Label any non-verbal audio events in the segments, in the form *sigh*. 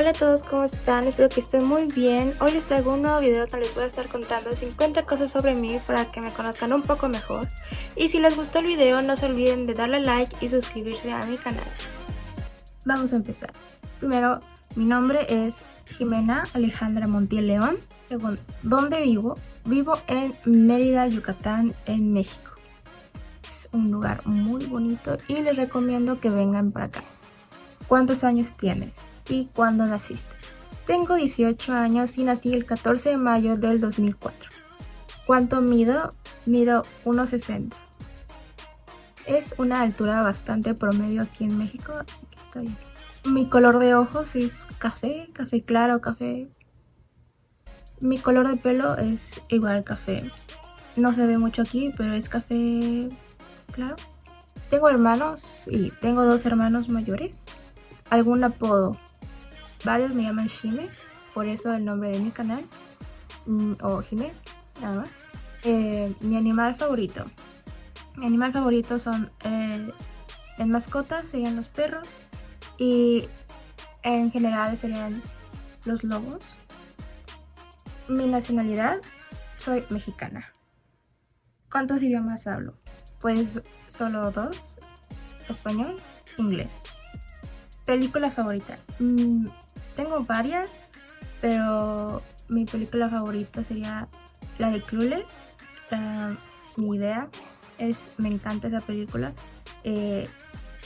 Hola a todos, ¿cómo están? Espero que estén muy bien. Hoy les traigo un nuevo video donde les voy a estar contando 50 cosas sobre mí para que me conozcan un poco mejor. Y si les gustó el video, no se olviden de darle like y suscribirse a mi canal. Vamos a empezar. Primero, mi nombre es Jimena Alejandra Montiel León. Segundo, ¿dónde vivo? Vivo en Mérida, Yucatán, en México. Es un lugar muy bonito y les recomiendo que vengan para acá. ¿Cuántos años tienes? ¿Y cuándo naciste? Tengo 18 años y nací el 14 de mayo del 2004. ¿Cuánto mido? Mido 1,60. Es una altura bastante promedio aquí en México, así que está bien. Mi color de ojos es café, café claro, café... Mi color de pelo es igual café. No se ve mucho aquí, pero es café claro. Tengo hermanos y tengo dos hermanos mayores. ¿Algún apodo? Varios me llaman Shime, por eso el nombre de mi canal. Mm, o Jime, nada más. Eh, mi animal favorito. Mi animal favorito son... Eh, en mascotas serían los perros y en general serían los lobos. Mi nacionalidad, soy mexicana. ¿Cuántos idiomas hablo? Pues solo dos, español, inglés. Película favorita. Mm, tengo varias, pero mi película favorita sería la de Clueless. mi idea es, me encanta esa película. Eh,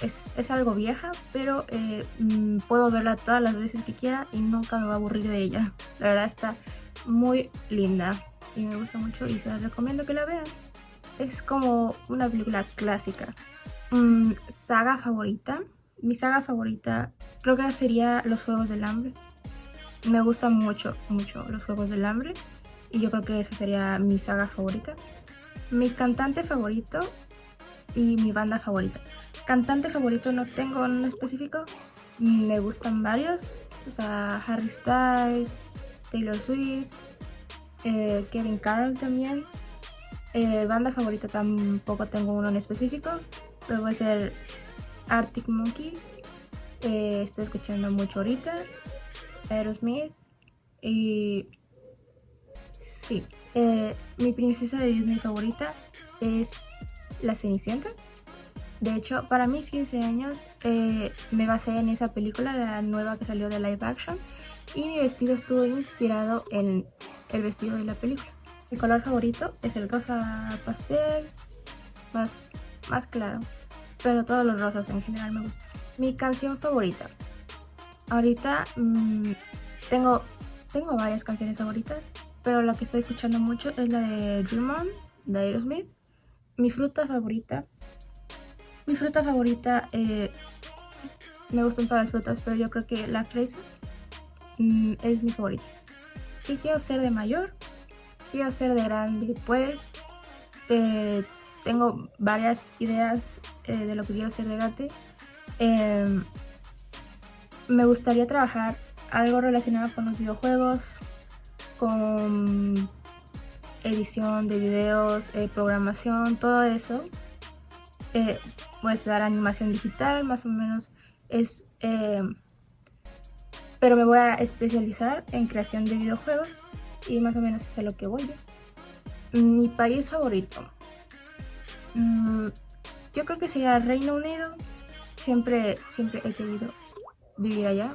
es, algo vieja, pero eh, mm, puedo verla todas las veces que quiera y nunca me va a aburrir de ella. *laughs* La verdad está muy linda y me gusta mucho y se la recomiendo que la vean. Es como una película clásica. Mm, saga favorita. Mi saga favorita creo que sería Los Juegos del Hambre. Me gustan mucho, mucho los Juegos del Hambre y yo creo que esa sería mi saga favorita. Mi cantante favorito y mi banda favorita. Cantante favorito no tengo en específico, me gustan varios, o sea, Harry Styles, Taylor Swift, eh, Kevin Carroll también. Eh, banda favorita tampoco tengo uno en específico, pero a ser Arctic Monkeys, eh, estoy escuchando mucho ahorita, Aerosmith y sí, mi princesa de Disney favorita es La Cenicienta. De hecho, para mis 15 años eh, me basé en esa película, la nueva que salió de live action, y mi vestido estuvo inspirado en el vestido de la película. Mi color favorito es el rosa pastel, más, más claro, pero todos los rosas en general me gustan. Mi canción favorita. Ahorita mmm, tengo, tengo varias canciones favoritas, pero la que estoy escuchando mucho es la de Dream On, de Aerosmith. Mi fruta favorita mi fruta favorita, eh, me gustan todas las frutas, pero yo creo que la fresa mm, es mi favorita. ¿Qué quiero ser de mayor? Quiero ser de grande, pues eh, tengo varias ideas eh, de lo que quiero ser de grande. Em, me gustaría trabajar algo relacionado con los videojuegos, con edición de videos, programación, todo eso voy a estudiar animación digital, más o menos es... Eh, pero me voy a especializar en creación de videojuegos y más o menos es a lo que voy. Mi país favorito. Mm, yo creo que sería Reino Unido. Siempre, siempre he querido vivir allá.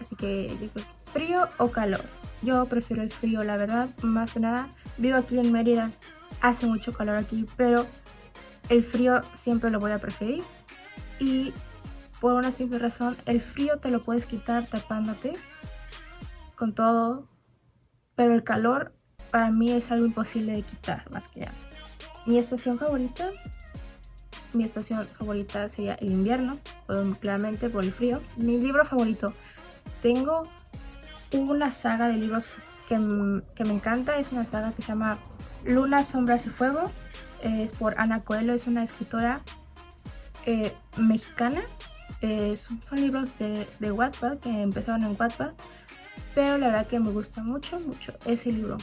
Así que yo que frío o calor. Yo prefiero el frío, la verdad, más que nada. Vivo aquí en Mérida, hace mucho calor aquí, pero el frío siempre lo voy a preferir y por una simple razón, el frío te lo puedes quitar tapándote con todo, pero el calor para mí es algo imposible de quitar más que nada. Mi estación favorita, mi estación favorita sería el invierno, claramente por el frío. Mi libro favorito, tengo una saga de libros que, que me encanta, es una saga que se llama Luna, Sombras y Fuego es por Ana Coelho, es una escritora eh, mexicana. Eh, son, libros de, de Wattpad que empezaron en Wattpad, pero la verdad que me gusta mucho, mucho ese libro.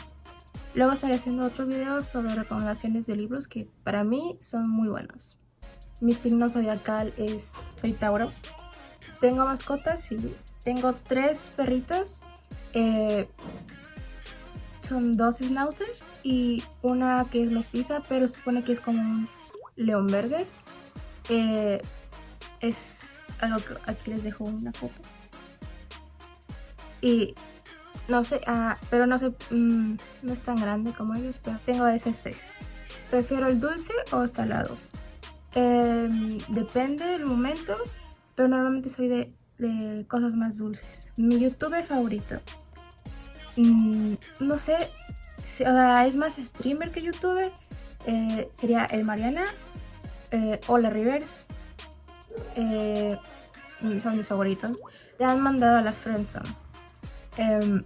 Luego estaré haciendo otro video sobre recomendaciones de libros que para mí son muy buenos. Mi signo zodiacal es soy. Tengo mascotas, y tengo tres perritos. Eh, son dos schnauzer y una que es mestiza, pero supone que es como un leonberger. Eh, es algo que aquí les dejo una foto. Y no sé, ah, pero no sé, mm, no es tan grande como ellos, pero tengo ese tres. Prefiero el dulce o salado. Em, depende del momento, pero normalmente soy de, cosas más dulces. Mi youtuber favorito. Mm, no sé, es más streamer que youtuber. Eh, sería el Mariana eh, o la Rivers. Eh, son mis favoritos. Te han mandado a la friendzone. Em,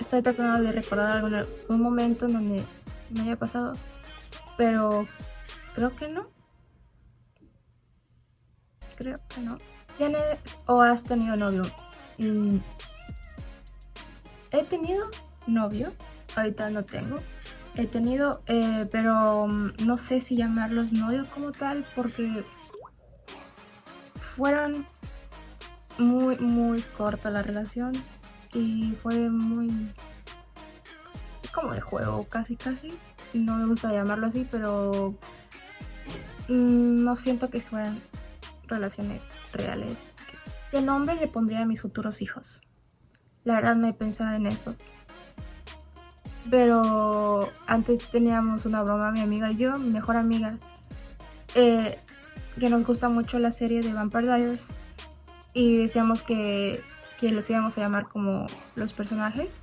estoy tratando de recordar algún, momento en donde me haya pasado, pero creo que no. Creo que no. ¿Tienes o has tenido novio? Mm, he tenido novio, ahorita no tengo. He tenido, eh, pero mm, no sé si llamarlos novios como tal, porque fueron muy, muy corta la relación y fue muy como de juego casi casi. No me gusta llamarlo así pero mm, no siento que fueran relaciones reales. Qué nombre le pondría a mis futuros hijos la verdad no he pensado en eso pero antes teníamos una broma mi amiga y yo mi mejor amiga eh, que nos gusta mucho la serie de Vampire Diaries y decíamos que que los íbamos a llamar como los personajes.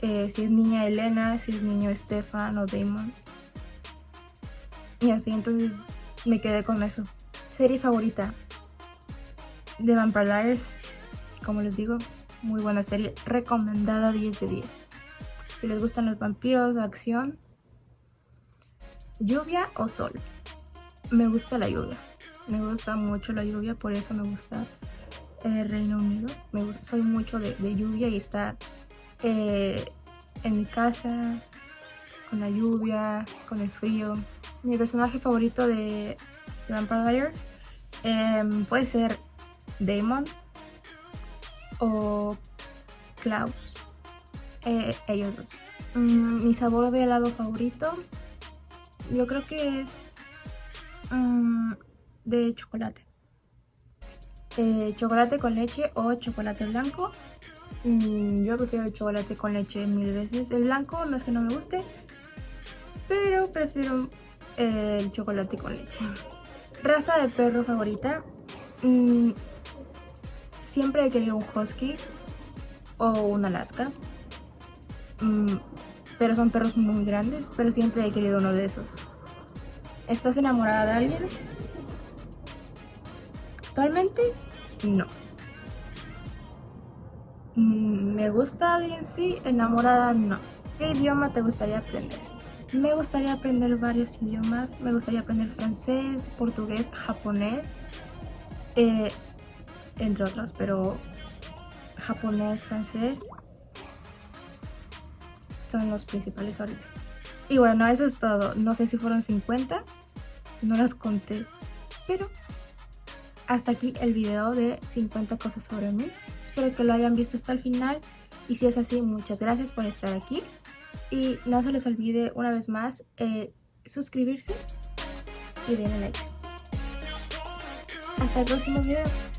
Eh, si es niña Elena, si es niño Stefan o Damon. Y así, entonces me quedé con eso. Serie favorita de Vampire Diaries, como les digo, muy buena serie, recomendada 10 de 10. Si les gustan los vampiros, acción, lluvia o sol. Me gusta la lluvia, me gusta mucho la lluvia, por eso me gusta eh, Reino Unido. Soy mucho de, lluvia y estar eh, en mi casa con la lluvia, con el frío. Mi personaje favorito de, Vampire Diaries em, puede ser Damon o Klaus. Eh, ellos dos. Mm, mi sabor de helado favorito yo creo que es mm, de chocolate. Eh, chocolate con leche o chocolate blanco. Mm, yo prefiero el chocolate con leche mil veces. El blanco no es que no me guste, pero prefiero eh, el chocolate con leche. *laughs* Raza de perro favorita. Siempre he querido un husky o un alaska. Mm, pero son perros muy grandes, pero siempre he querido uno de esos. ¿Estás enamorada de alguien? Actualmente, no. Mm, ¿Me gusta alguien? Sí. ¿Enamorada? No. ¿Qué idioma te gustaría aprender? Me gustaría aprender varios idiomas. Me gustaría aprender francés, portugués, japonés, eh, entre otros, pero japonés, francés son los principales ahorita. Y bueno, eso es todo. No sé si fueron 50, no las conté, pero hasta aquí el video de 50 cosas sobre mí. Espero que lo hayan visto hasta el final y si es así, muchas gracias por estar aquí. Y no se les olvide una vez más eh, suscribirse y denle like. Hasta el próximo video.